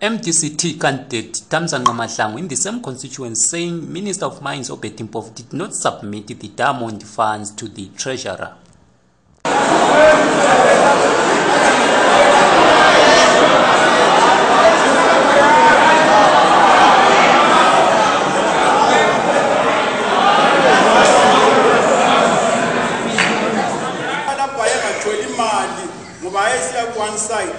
mdct candidate tamzanqa mahlangu in the same constituency saying minister of mines obetimpof did not submit the diamond funds to the treasurer ngoba ayesiya ku-one side